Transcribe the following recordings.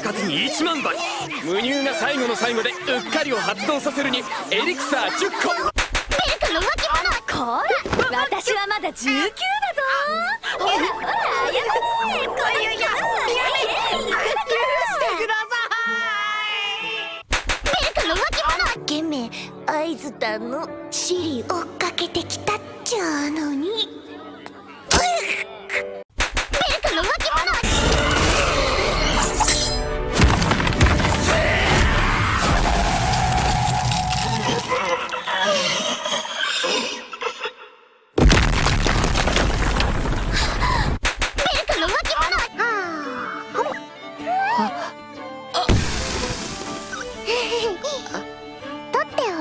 1万倍。無乳が最後の最後でうっかりを発動させるにエリクサー10個。メイクの動き物こら私はまだ19だぞ。ほらほらやめてこういうややめて許してくださいメイクの動き物ゲメ合図だのシリ追っかけてきたっちゃうのに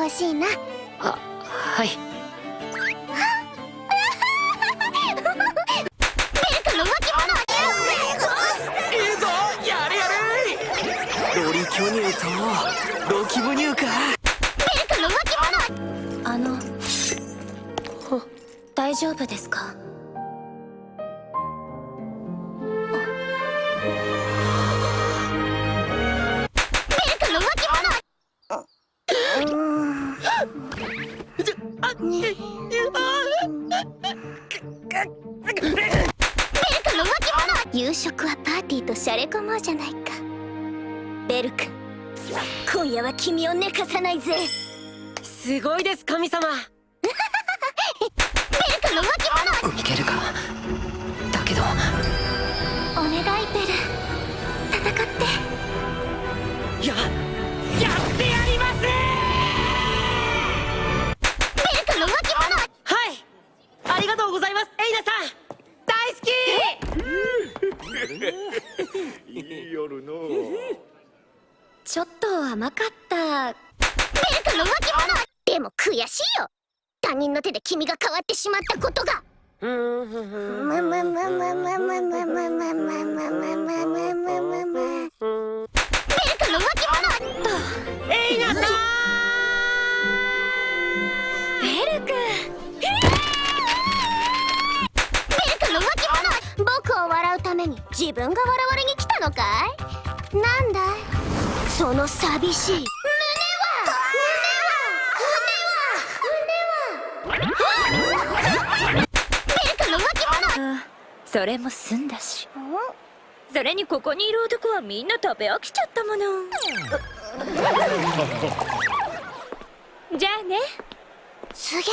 ほしいな。ははい。ロリ巨乳とロキ乳か。ベルの巻物。あの大丈夫ですか？夕食はパーティーとシャレ込もうじゃないか。ベル君今夜は君を寝かさないぜ。メすごいです神様。イクの動き物いけるか？だけど。お願いベル。戦って。ややっていい夜の。ちょっと甘かった。メイクの動き物でも悔しいよ。他人の手で君が変わってしまったことが。うーんままままままままままままままままの動き物とエイナさんベル君メイクの動き物僕を笑うために自分が笑に来たのかい？なんだい？その寂しい。胸は胸は胸は。メイクの動き物それも済んだし。それにここにいる男はみんな食べ飽きちゃったもの。じゃあねすげえ